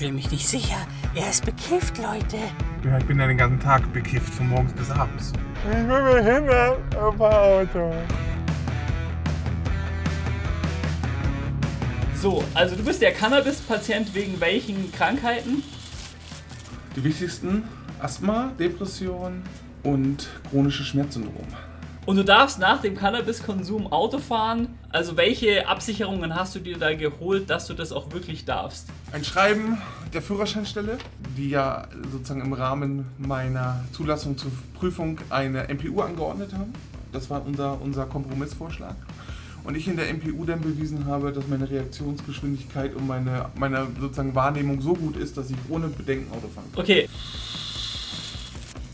fühle mich nicht sicher. Er ist bekifft, Leute. Ja, ich bin ja den ganzen Tag bekifft, von morgens bis abends. Ich bin behindert auf Auto. So, also du bist der Cannabis-Patient wegen welchen Krankheiten? Die wichtigsten: Asthma, Depression und chronische Schmerzsyndrom. Und du darfst nach dem Cannabiskonsum Auto fahren. Also welche Absicherungen hast du dir da geholt, dass du das auch wirklich darfst? Ein Schreiben der Führerscheinstelle, die ja sozusagen im Rahmen meiner Zulassung zur Prüfung eine MPU angeordnet haben. Das war unser, unser Kompromissvorschlag. Und ich in der MPU dann bewiesen habe, dass meine Reaktionsgeschwindigkeit und meine, meine sozusagen Wahrnehmung so gut ist, dass ich ohne Bedenken Auto fahren kann. Okay,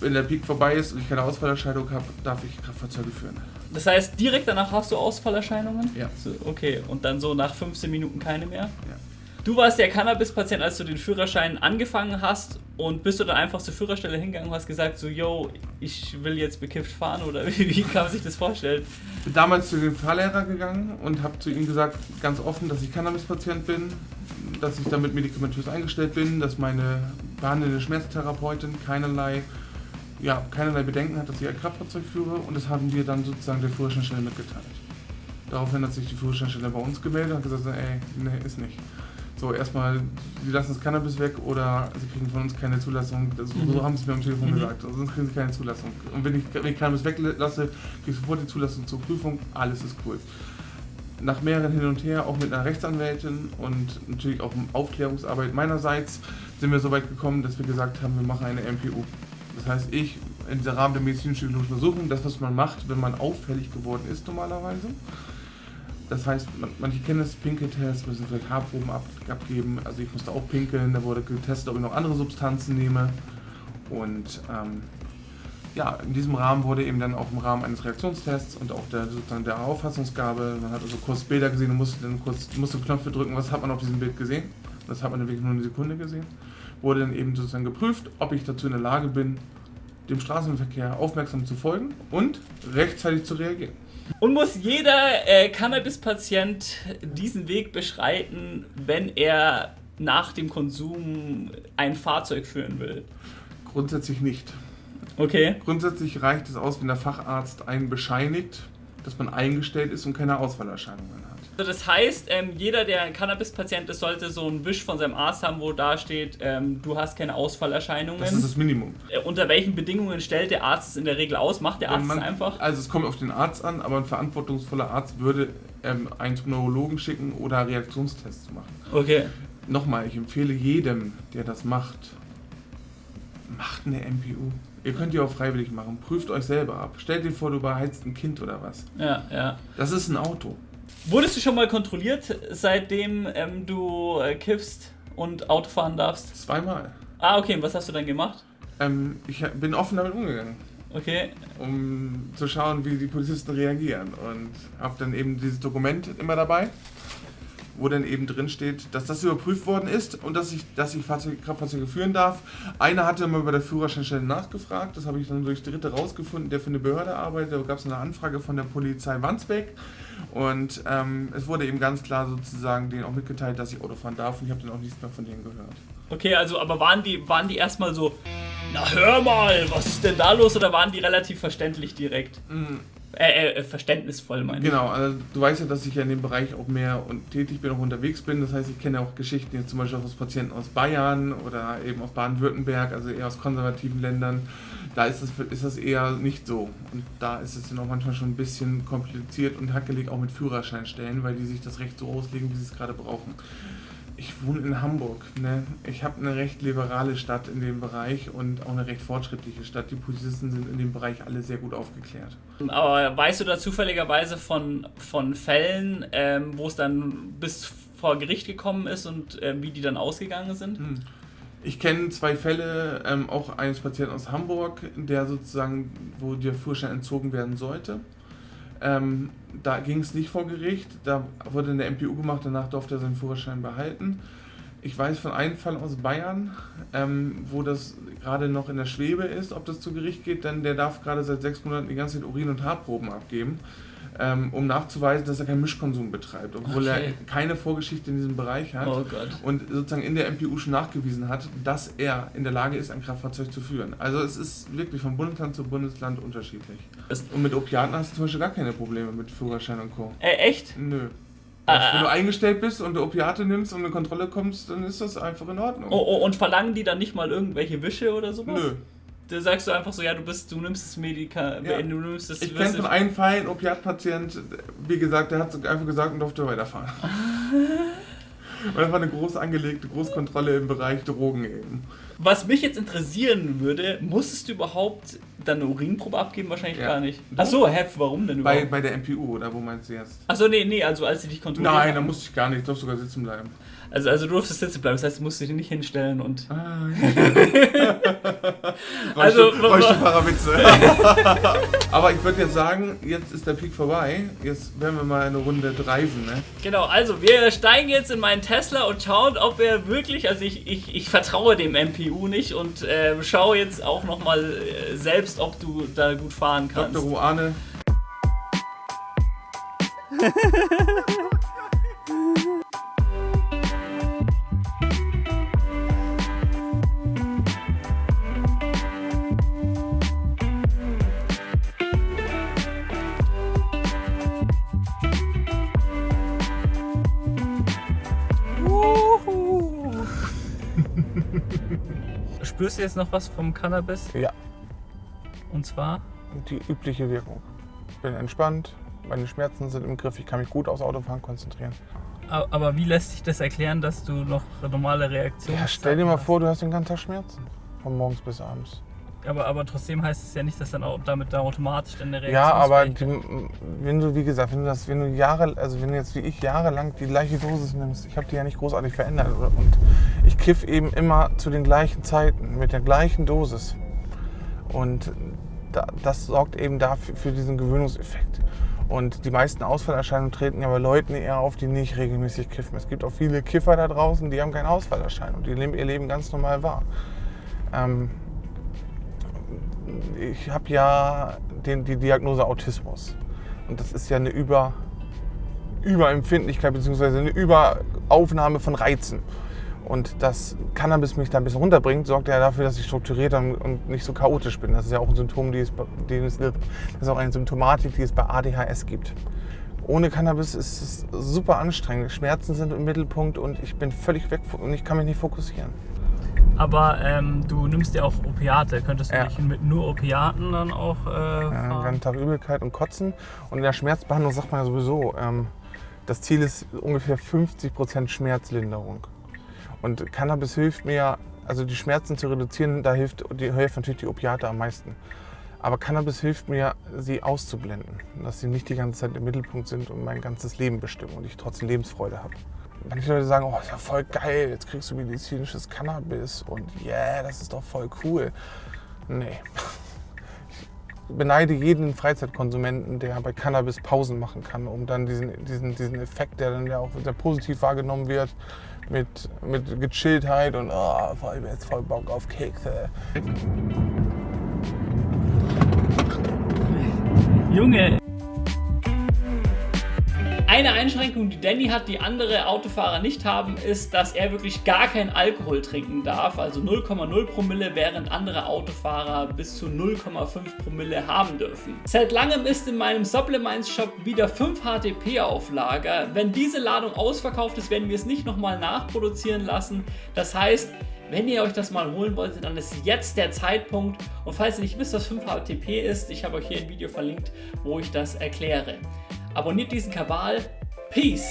Wenn der Peak vorbei ist und ich keine Ausfallerscheidung habe, darf ich Kraftfahrzeuge führen. das heißt direkt danach hast du Ausfallerscheinungen? Ja. So, okay, und dann so nach 15 Minuten keine mehr? Ja. Du warst der Cannabis-Patient, als du den Führerschein angefangen hast und bist du dann einfach zur Führerstelle hingegangen und hast gesagt so, yo, ich will jetzt bekifft fahren oder wie, wie kann man sich das vorstellen? bin damals zu dem Fahrlehrer gegangen und habe zu ihm gesagt, ganz offen, dass ich Cannabis-Patient bin, dass ich damit medikamentös eingestellt bin, dass meine behandelnde Schmerztherapeutin keinerlei, ja, keinerlei Bedenken hat, dass ich ein Kraftfahrzeug führe und das haben wir dann sozusagen der Führerscheinstelle mitgeteilt. Daraufhin hat sich die Führerscheinstelle bei uns gemeldet und hat gesagt, ey, nee, ist nicht. So, erstmal, sie lassen das Cannabis weg oder sie kriegen von uns keine Zulassung. Das, Mhm. So haben sie es mir am Telefon Mhm. gesagt. Also sonst kriegen sie keine Zulassung. Und wenn ich, wenn ich Cannabis weglasse, kriege ich sofort die Zulassung zur Prüfung. Alles ist cool. Nach mehreren Hin und Her, auch mit einer Rechtsanwältin und natürlich auch Aufklärungsarbeit meinerseits, sind wir so weit gekommen, dass wir gesagt haben, wir machen eine MPU. Das heißt, ich in diesem Rahmen der medizinisch-psychologischen Untersuchung, das, was man macht, wenn man auffällig geworden ist normalerweise, das heißt, man, manche kennen das Pinkeltest, müssen vielleicht Haarproben ab, abgeben. Also ich musste auch pinkeln, da wurde getestet, ob ich noch andere Substanzen nehme. Und ähm, ja, in diesem Rahmen wurde eben dann auch im Rahmen eines Reaktionstests und auch der, sozusagen der Auffassungsgabe, man hat also kurz Bilder gesehen und musste dann kurz musste Knöpfe drücken, was hat man auf diesem Bild gesehen. Das hat man dann wirklich nur eine Sekunde gesehen. Wurde dann eben sozusagen geprüft, ob ich dazu in der Lage bin, dem Straßenverkehr aufmerksam zu folgen und rechtzeitig zu reagieren. Und muss jeder äh, Cannabis-Patient diesen Weg beschreiten, wenn er nach dem Konsum ein Fahrzeug führen will? Grundsätzlich nicht. Okay. Grundsätzlich reicht es aus, wenn der Facharzt einen bescheinigt, dass man eingestellt ist und keine Ausfallerscheinungen hat. Also das heißt, ähm, jeder, der ein Cannabis-Patient ist, sollte so einen Wisch von seinem Arzt haben, wo da steht, ähm, du hast keine Ausfallerscheinungen. Das ist das Minimum. Äh, Unter welchen Bedingungen stellt der Arzt es in der Regel aus? Macht der Arzt man- es einfach? Also es kommt auf den Arzt an, aber ein verantwortungsvoller Arzt würde ähm, einen zum Neurologen schicken oder Reaktionstests machen. Okay. Nochmal, ich empfehle jedem, der das macht, macht eine MPU. Ihr könnt die auch freiwillig machen. Prüft euch selber ab. Stellt dir vor, du beheizt ein Kind oder was. Ja, ja. Das ist ein Auto. Wurdest du schon mal kontrolliert, seitdem ähm, du äh, kiffst und Auto fahren darfst? Zweimal. Ah, okay. Und was hast du dann gemacht? Ähm, ich bin offen damit umgegangen. Okay. um zu schauen, wie die Polizisten reagieren. Und habe dann eben dieses Dokument immer dabei, wo dann eben drin steht, dass das überprüft worden ist und dass ich, dass ich Fahrzeug, Kraftfahrzeuge führen darf. Einer hatte mal bei der Führerscheinstelle nachgefragt, das habe ich dann durch Dritte rausgefunden, der für eine Behörde arbeitet. Da gab es eine Anfrage von der Polizei Wandsbek und ähm, es wurde eben ganz klar sozusagen denen auch mitgeteilt, dass ich Auto fahren darf und ich habe dann auch nichts mehr von denen gehört. Okay, also aber waren die, waren die erstmal so, na hör mal, was ist denn da los? Oder waren die relativ verständlich direkt? Äh, äh, verständnisvoll, meine ich. Genau, also du weißt ja, dass ich ja in dem Bereich auch mehr und tätig bin, auch unterwegs bin. Das heißt, ich kenne auch Geschichten jetzt zum Beispiel auch aus Patienten aus Bayern oder eben aus Baden-Württemberg, also eher aus konservativen Ländern. Da ist das, ist das eher nicht so. Und da ist es dann auch manchmal schon ein bisschen kompliziert und hackelig auch mit Führerscheinstellen, weil die sich das Recht so auslegen, wie sie es gerade brauchen. Ich wohne in Hamburg. Ne? Ich habe eine recht liberale Stadt in dem Bereich und auch eine recht fortschrittliche Stadt. Die Polizisten sind in dem Bereich alle sehr gut aufgeklärt. Aber weißt du da zufälligerweise von, von Fällen, ähm, wo es dann bis vor Gericht gekommen ist und ähm, wie die dann ausgegangen sind? Hm. Ich kenne zwei Fälle, ähm, auch eines Patienten aus Hamburg, der sozusagen, wo der Führerschein entzogen werden sollte. Ähm, da ging es nicht vor Gericht, da wurde eine MPU gemacht, danach durfte er seinen Führerschein behalten. Ich weiß von einem Fall aus Bayern, ähm, wo das gerade noch in der Schwebe ist, ob das zu Gericht geht, denn der darf gerade seit sechs Monaten die ganze Zeit Urin- und Haarproben abgeben. Ähm, um nachzuweisen, dass er keinen Mischkonsum betreibt, obwohl Okay. er keine Vorgeschichte in diesem Bereich hat. Oh Gott. Und sozusagen in der MPU schon nachgewiesen hat, dass er in der Lage ist, ein Kraftfahrzeug zu führen. Also es ist wirklich von Bundesland zu Bundesland unterschiedlich. Es- Und mit Opiaten hast du zum Beispiel gar keine Probleme mit Führerschein und Co. Äh, echt? Nö. Ah, Wenn du ah. eingestellt bist und du Opiate nimmst und eine Kontrolle kommst, dann ist das einfach in Ordnung. Oh, oh, und verlangen die dann nicht mal irgendwelche Wische oder sowas? Nö. Da sagst du einfach so, ja, du bist, du nimmst das Medika, Ja. du nimmst das. Ich kenne von einem Fall einen Opiatpatient, wie gesagt, der hat einfach gesagt und durfte weiterfahren. Und das war eine groß angelegte Großkontrolle im Bereich Drogen eben. Was mich jetzt interessieren würde, musstest du überhaupt dann eine Urinprobe abgeben? Wahrscheinlich Ja. gar nicht. Achso, hä, warum denn Bei, überhaupt? bei der MPU, oder wo meinst du jetzt? Achso, nee, nee, also als sie dich kontrolliert Nein, da musste ich gar nicht, ich durfte sogar sitzen bleiben. Also, also du durftest sitzen bleiben, das heißt, du musst dich nicht hinstellen und. Ah, Also, Rollstuhlfahrerwitze. Aber ich würde jetzt sagen, jetzt ist der Peak vorbei. Jetzt werden wir mal eine Runde dreisen, ne? Genau, also wir steigen jetzt in meinen Tesla und schauen, ob er wirklich, also ich, ich, ich vertraue dem MPU nicht und äh, schaue jetzt auch nochmal äh, selbst, ob du da gut fahren kannst. Dr. Ruane. Spürst du jetzt noch was vom Cannabis? Ja, Und zwar? die übliche Wirkung. Ich bin entspannt, meine Schmerzen sind im Griff, ich kann mich gut aufs Autofahren konzentrieren. Aber wie lässt sich das erklären, dass du noch normale Reaktionen Ja, stell dir mal vor, du hast den ganzen Tag Schmerzen. Von morgens bis abends. Aber, aber trotzdem heißt es ja nicht, dass dann auch damit da automatisch dann eine Ja, aber die, wenn du, wie gesagt, wenn du das, wenn du Jahre, also wenn du jetzt wie ich jahrelang die gleiche Dosis nimmst, ich habe die ja nicht großartig verändert und ich kiff eben immer zu den gleichen Zeiten mit der gleichen Dosis und da, das sorgt eben dafür für diesen Gewöhnungseffekt. Und die meisten Ausfallerscheinungen treten ja bei Leuten eher auf, die nicht regelmäßig kiffen. Es gibt auch viele Kiffer da draußen, die haben keine Ausfallerscheinungen, die leben ihr Leben ganz normal wahr. Ähm, ich habe ja den, die Diagnose Autismus. Und das ist ja eine Über, Überempfindlichkeit bzw. eine Überaufnahme von Reizen. Und dass Cannabis mich da ein bisschen runterbringt, sorgt ja dafür, dass ich strukturierter und- nicht so chaotisch bin. Das ist ja auch ein Symptom, die es, die es, das ist auch eine Symptomatik, die es bei ADHS gibt. Ohne Cannabis ist es super anstrengend. Schmerzen sind im Mittelpunkt und ich bin völlig weg und ich kann mich nicht fokussieren. Aber ähm, du nimmst ja auch Opiate. Könntest du Ja. nicht mit nur Opiaten dann auch äh, fahren? ganzen Tag Übelkeit und Kotzen. Und in der Schmerzbehandlung sagt man ja sowieso, ähm, das Ziel ist ungefähr 50% Schmerzlinderung. Und Cannabis hilft mir, also die Schmerzen zu reduzieren, da hilft, die helfen natürlich die Opiate am meisten. Aber Cannabis hilft mir, sie auszublenden, dass sie nicht die ganze Zeit im Mittelpunkt sind und mein ganzes Leben bestimmen und ich trotzdem Lebensfreude habe. Manche Leute sagen, oh, ist ja voll geil, jetzt kriegst du medizinisches Cannabis und yeah, das ist doch voll cool. Nee, beneide jeden Freizeitkonsumenten, der bei Cannabis Pausen machen kann, um dann diesen, diesen, diesen Effekt, der dann ja auch sehr positiv wahrgenommen wird, mit, mit Gechilltheit und oh, voll, jetzt voll Bock auf Kekse. Junge! Eine Einschränkung, die Danny hat, die andere Autofahrer nicht haben, ist, dass er wirklich gar keinen Alkohol trinken darf, also 0,0 Promille, während andere Autofahrer bis zu 0,5 Promille haben dürfen. Seit langem ist in meinem Supplements Shop wieder 5 HTP auf Lager. Wenn diese Ladung ausverkauft ist, werden wir es nicht nochmal nachproduzieren lassen. Das heißt, wenn ihr euch das mal holen wolltet, dann ist jetzt der Zeitpunkt. Und falls ihr nicht wisst, was 5 HTP ist, ich habe euch hier ein Video verlinkt, wo ich das erkläre. Abonniert diesen Kabal. Peace!